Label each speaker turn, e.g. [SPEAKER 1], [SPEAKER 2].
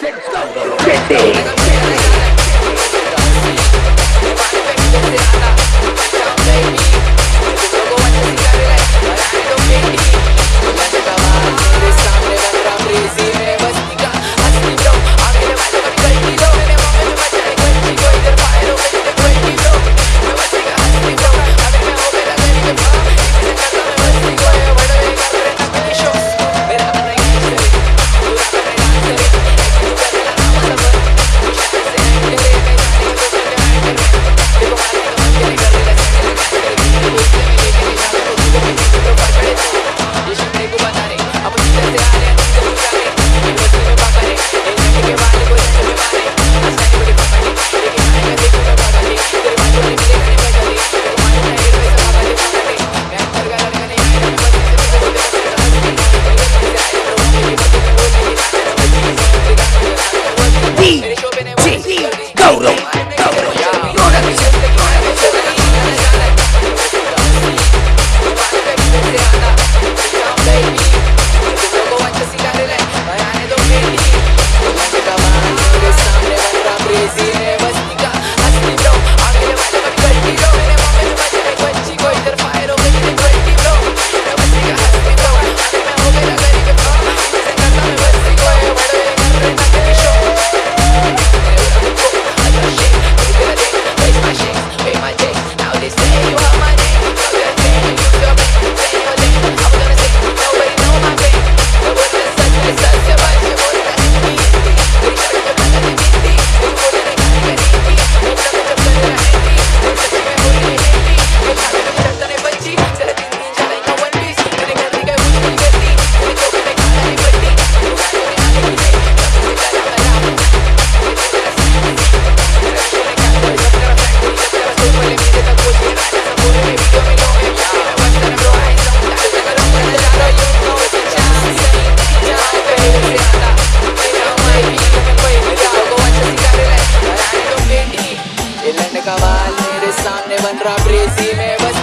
[SPEAKER 1] Take go. Get
[SPEAKER 2] me. otra prisa y me voy